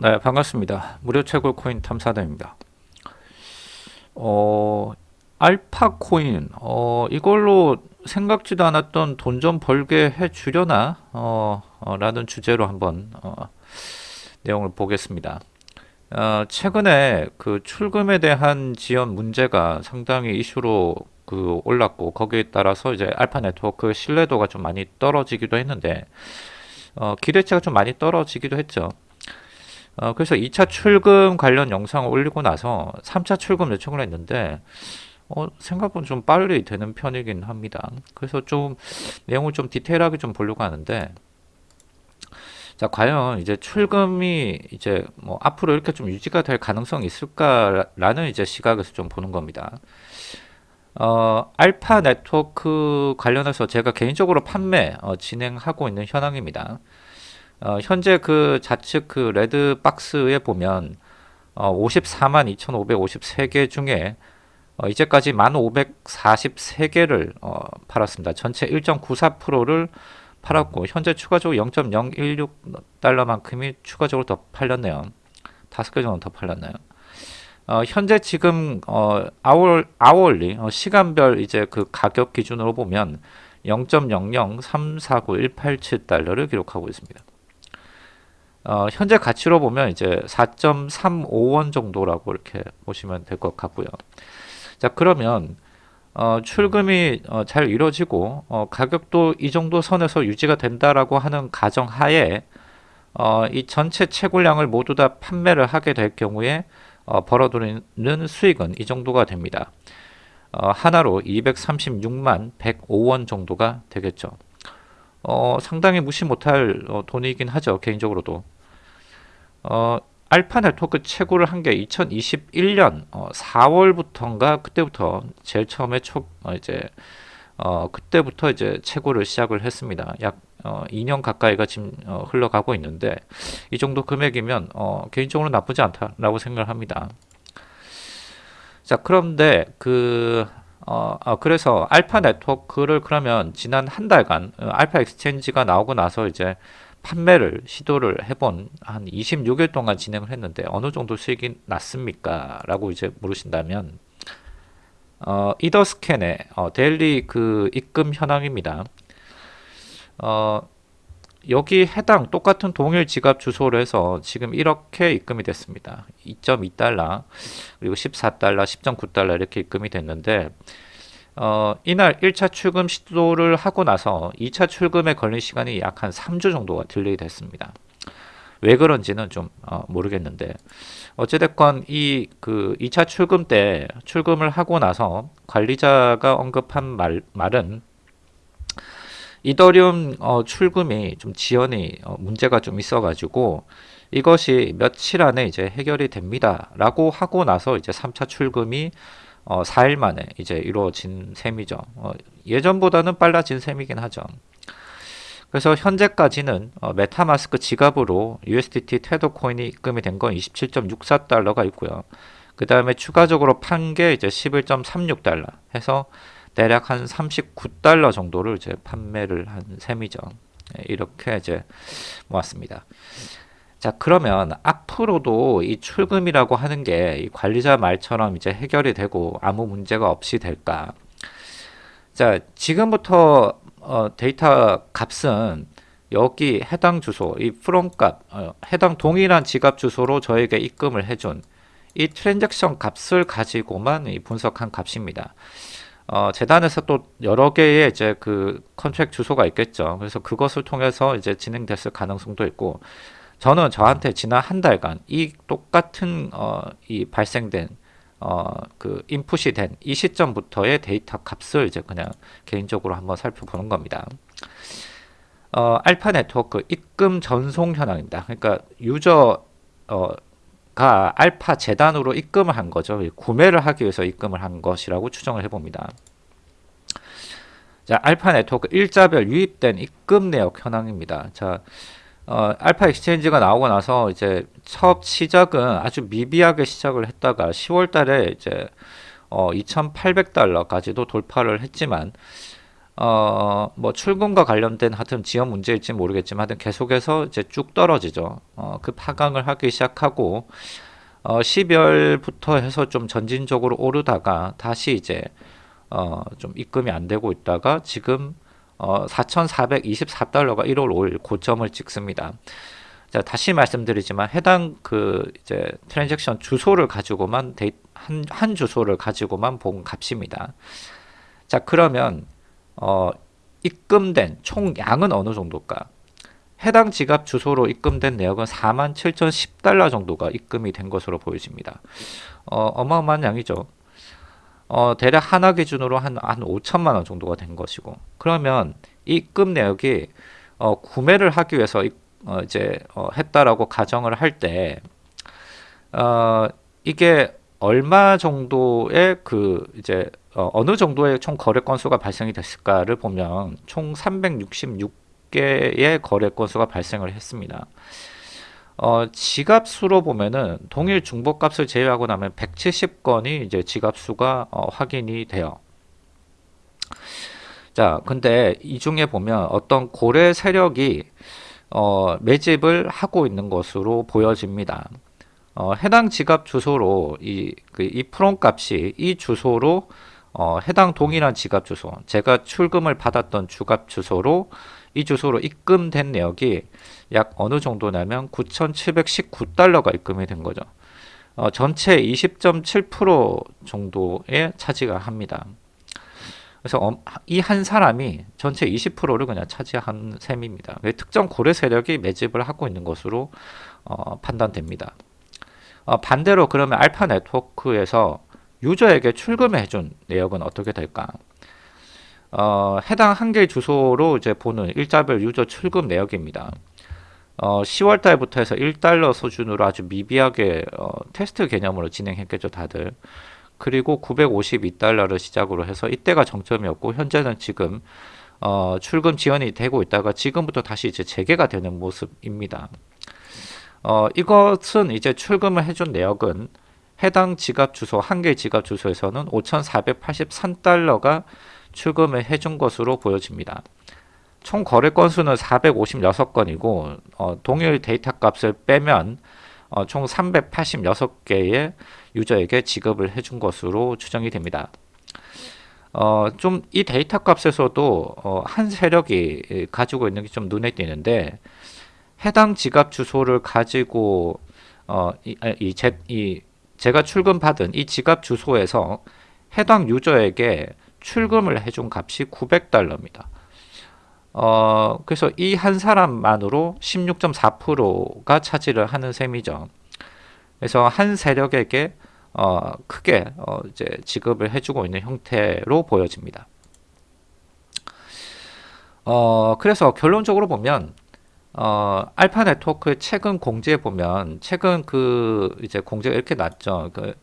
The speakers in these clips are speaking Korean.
네, 반갑습니다. 무료 채굴 코인 탐사대입니다. 어, 알파 코인, 어, 이걸로 생각지도 않았던 돈 좀 벌게 해 주려나, 어, 어, 라는 주제로 한번, 어, 내용을 보겠습니다. 어, 최근에 그 출금에 대한 지연 문제가 상당히 이슈로 그 올랐고, 거기에 따라서 이제 알파 네트워크 신뢰도가 좀 많이 떨어지기도 했는데, 어, 기대치가 좀 많이 떨어지기도 했죠. 어, 그래서 2차 출금 관련 영상을 올리고 나서 3차 출금 요청을 했는데 어, 생각보다 좀 빨리 되는 편이긴 합니다. 그래서 좀 내용을 좀 디테일하게 좀 보려고 하는데 자 과연 이제 출금이 이제 뭐 앞으로 이렇게 좀 유지가 될 가능성이 있을까라는 이제 시각에서 좀 보는 겁니다. 어, 알파 네트워크 관련해서 제가 개인적으로 판매 어, 진행하고 있는 현황입니다. 어, 현재 그 좌측 그 red box에 보면 어, 54만 2,553개 중에 어, 이제까지 1,543개를 어, 팔았습니다. 전체 1.94%를 팔았고 현재 추가적으로 0.016달러만큼이 추가적으로 더 팔렸네요. 다섯 개 정도 더 팔렸나요? 어, 현재 지금 어, hour hourly 어, 시간별 이제 그 가격 기준으로 보면 0.00349,187달러를 기록하고 있습니다. 어, 현재 가치로 보면 이제 4.35원 정도라고 이렇게 보시면 될 것 같고요. 자 그러면 어, 출금이 어, 잘 이루어지고 어, 가격도 이 정도 선에서 유지가 된다라고 하는 가정하에 어, 이 전체 채굴량을 모두 다 판매를 하게 될 경우에 어, 벌어들이는 수익은 이 정도가 됩니다. 어, 하나로 236만 105원 정도가 되겠죠. 어, 상당히 무시 못할 어, 돈이긴 하죠. 개인적으로도. 어, 알파 네트워크 채굴을 한게 2021년 어, 4월부터인가 그때부터 제일 처음에 초 어, 이제 어, 그때부터 이제 채굴을 시작을 했습니다. 약 어, 2년 가까이가 지금 어, 흘러가고 있는데 이 정도 금액이면 어, 개인적으로 나쁘지 않다라고 생각을 합니다. 자 그런데 그 어, 어, 그래서 알파 네트워크를 그러면 지난 한 달간 어, 알파 엑스체인지가 나오고 나서 이제 판매를 시도를 해본 한 26일 동안 진행을 했는데 어느 정도 수익이 났습니까? 라고 이제 물으신다면 어, 이더스캔의 어, daily 그 입금 현황입니다. 어, 여기 해당 똑같은 동일 지갑 주소로 해서 지금 이렇게 입금이 됐습니다. 2.2달러 그리고 14달러, 10.9달러 이렇게 입금이 됐는데 어, 이날 1차 출금 시도를 하고 나서 2차 출금에 걸린 시간이 약 한 3주 정도가 delay 됐습니다. 왜 그런지는 좀 어, 모르겠는데 어찌됐건 이 그 2차 출금 때 출금을 하고 나서 관리자가 언급한 말, 말은 이더리움 어, 출금이 좀 지연이 어, 문제가 좀 있어가지고 이것이 며칠 안에 이제 해결이 됩니다. 라고 하고 나서 이제 3차 출금이 어, 4일 만에 이제 이루어진 셈이죠. 어, 예전보다는 빨라진 셈이긴 하죠. 그래서 현재까지는 어, 메타마스크 지갑으로 USDT 테더 코인이 입금이 된 건 27.64달러가 있고요. 그 다음에 추가적으로 판 게 이제 11.36달러 해서 대략 한 39달러 정도를 이제 판매를 한 셈이죠. 네, 이렇게 이제 모았습니다. 자 그러면 앞으로도 이 출금이라고 하는 게 관리자 말처럼 이제 해결이 되고 아무 문제가 없이 될까? 자 지금부터 어, 데이터 값은 여기 해당 주소 이 from 값 어, 해당 동일한 지갑 주소로 저에게 입금을 해준 이 transaction 값을 가지고만 이 분석한 값입니다. 어, 재단에서 또 여러 개의 이제 그 contract 주소가 있겠죠. 그래서 그것을 통해서 이제 진행됐을 가능성도 있고 저는 저한테 지난 한 달간 이 똑같은 어, 이 발생된 어, 그 인풋이 된 이 시점부터의 데이터 값을 이제 그냥 개인적으로 한번 살펴보는 겁니다. 어, 알파 네트워크 입금 전송 현황입니다. 그러니까 유저 어, 가 알파 재단으로 입금을 한 거죠. 구매를 하기 위해서 입금을 한 것이라고 추정을 해봅니다. 자, 알파 네트워크 일자별 유입된 입금 내역 현황입니다. 자, 어, 알파 엑스체인지가 나오고 나서 이제 첫 시작은 아주 미비하게 시작을 했다가 10월 달에 이제 어, 2,800달러까지도 돌파를 했지만 어, 뭐 출금과 관련된 하여튼 지연 문제일지 모르겠지만 하여튼 계속해서 이제 쭉 떨어지죠. 어, 그 하강을 하기 시작하고 어, 12월부터 해서 좀 점진적으로 오르다가 다시 이제 어, 좀 입금이 안 되고 있다가 지금 어, 4,424달러가 1월 5일 고점을 찍습니다. 자, 다시 말씀드리지만 해당 그 이제 transaction 주소를 가지고만 데이, 한, 한 주소를 가지고만 본 값입니다. 자, 그러면 어, 입금된 총 양은 어느 정도일까? 해당 지갑 주소로 입금된 내역은 47,010달러 정도가 입금이 된 것으로 보여집니다. 어, 어마어마한 양이죠. 어, 대략 하나 기준으로 한, 한 5천만 원 정도가 된 것이고 그러면 입금 내역이 어, 구매를 하기 위해서 이, 어, 이제 어, 했다라고 가정을 할때 어, 이게 얼마 정도의 그 이제 어, 어느 정도의 총 거래 건수가 발생이 됐을까를 보면 총 366개의 거래 건수가 발생을 했습니다. 어, 지갑 수로 보면은 동일 중복값을 제외하고 나면 170건이 이제 지갑 수가 어, 확인이 돼요. 자, 근데 이 중에 보면 어떤 고래 세력이 어, 매집을 하고 있는 것으로 보여집니다. 어, 해당 지갑 주소로 이, 그, 이 프롬 값이 이 주소로 어, 해당 동일한 지갑 주소, 제가 출금을 받았던 주갑 주소로 이 주소로 입금된 내역이 약 어느 정도냐면 9,719달러가 입금이 된 거죠. 어, 전체 20.7% 정도의 차지가 합니다. 그래서 어, 이한 사람이 전체 20%를 그냥 차지한 셈입니다. 특정 고래 세력이 매집을 하고 있는 것으로 어, 판단됩니다. 어, 반대로 그러면 알파 네트워크에서 유저에게 출금해 준 내역은 어떻게 될까? 어, 해당 한개 주소로 이제 보는 일자별 유저 출금 내역입니다. 어, 10월 달부터 해서 1달러 수준으로 아주 미비하게 어, 테스트 개념으로 진행했겠죠, 다들. 그리고 952달러를 시작으로 해서 이때가 정점이었고 현재는 지금 어, 출금 지연이 되고 있다가 지금부터 다시 이제 재개가 되는 모습입니다. 어, 이것은 이제 출금을 해준 내역은 해당 지갑 주소 한 개 지갑 주소에서는 5,483달러가 출금을 해준 것으로 보여집니다. 총 거래 건수는 456건이고 어, 동일 데이터 값을 빼면 어, 총 386개의 유저에게 지급을 해준 것으로 추정이 됩니다. 어, 좀 이 데이터 값에서도 어, 한 세력이 가지고 있는 게 좀 눈에 띄는데 해당 지갑 주소를 가지고 어, 이, 이, 제, 이 제가 출금 받은 이 지갑 주소에서 해당 유저에게 출금을 해준 값이 900달러입니다. 어, 그래서 이 한 사람만으로 16.4%가 차지를 하는 셈이죠. 그래서 한 세력에게 어, 크게 어, 이제 지급을 해주고 있는 형태로 보여집니다. 어, 그래서 결론적으로 보면 어, 알파 네트워크 최근 공지에 보면 최근 그 이제 공지가 이렇게 났죠. 그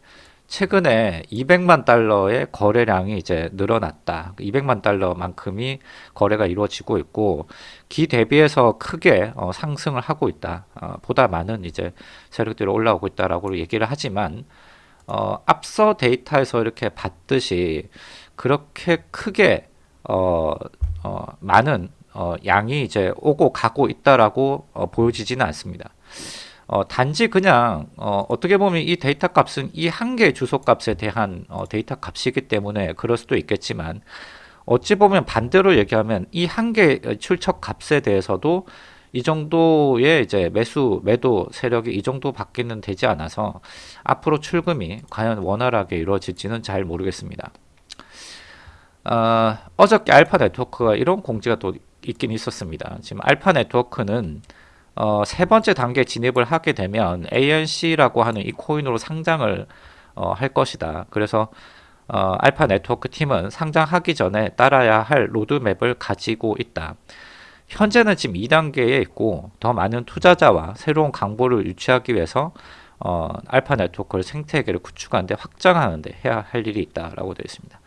최근에 200만 달러의 거래량이 이제 늘어났다. 200만 달러만큼이 거래가 이루어지고 있고 기 대비해서 크게 어, 상승을 하고 있다. 어, 보다 많은 이제 세력들이 올라오고 있다라고 얘기를 하지만 어, 앞서 데이터에서 이렇게 봤듯이 그렇게 크게 어, 어, 많은 어, 양이 이제 오고 가고 있다라고 어, 보여지지는 않습니다. 어, 단지 그냥 어떻게 보면 이 데이터 값은 이 한 개의 주소 값에 대한 어, 데이터 값이기 때문에 그럴 수도 있겠지만 어찌 보면 반대로 얘기하면 이 한 개의 출처 값에 대해서도 이 정도의 이제 매수 매도 세력이 이 정도밖에는 되지 않아서 앞으로 출금이 과연 원활하게 이루어질지는 잘 모르겠습니다. 어, 어저께 알파 네트워크가 이런 공지가 또 있긴 있었습니다. 지금 알파 네트워크는 어, 세 번째 단계 진입을 하게 되면 ANC라고 하는 이 코인으로 상장을 어, 할 것이다. 그래서 어, 알파 네트워크 팀은 상장하기 전에 따라야 할 로드맵을 가지고 있다. 현재는 지금 2단계에 있고 더 많은 투자자와 새로운 강보를 유치하기 위해서 어, 알파 네트워크를 생태계를 구축하는데 확장하는데 해야 할 일이 있다라고 되어 있습니다.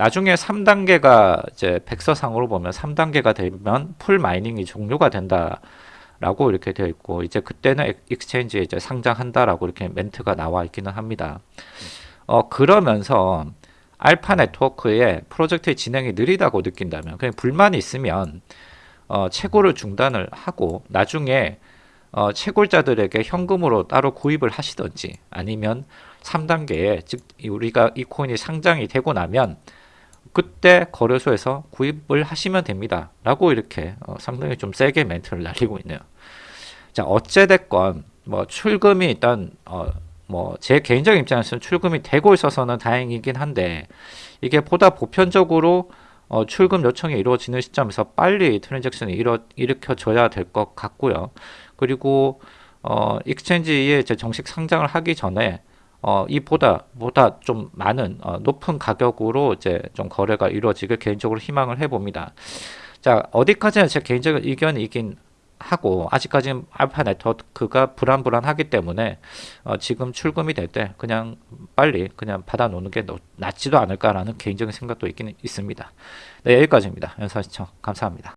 나중에 3단계가 이제 백서상으로 보면 3단계가 되면 full mining이 종료가 된다 라고 이렇게 되어 있고 이제 그때는 익스체인지에 이제 상장한다라고 이렇게 멘트가 나와 있기는 합니다. 어 그러면서 알파 네트워크의 프로젝트의 진행이 느리다고 느낀다면 그냥 불만이 있으면 어, 채굴을 중단을 하고 나중에 어, 채굴자들에게 현금으로 따로 구입을 하시던지 아니면 3단계에 즉 우리가 이 코인이 상장이 되고 나면 그때 거래소에서 구입을 하시면 됩니다 라고 이렇게 어, 상당히 좀 세게 멘트를 날리고 있네요 자 어찌됐건 뭐 출금이 일단 어, 뭐 제 개인적인 입장에서는 출금이 되고 있어서는 다행이긴 한데 이게 보다 보편적으로 어, 출금 요청이 이루어지는 시점에서 빨리 트랜잭션이 일어, 일으켜져야 될 것 같고요. 그리고 어, 익스체인지에 정식 상장을 하기 전에 어, 이보다 보다 좀 많은 어, 높은 가격으로 이제 좀 거래가 이루어지길 개인적으로 희망을 해봅니다. 자 어디까지나 제 개인적인 의견이긴 하고 아직까지는 알파 네트워크가 불안불안하기 때문에 어, 지금 출금이 될 때 그냥 빨리 그냥 받아 놓는 게 낫지도 않을까라는 개인적인 생각도 있긴 있습니다. 네 여기까지입니다. 영상 시청 감사합니다.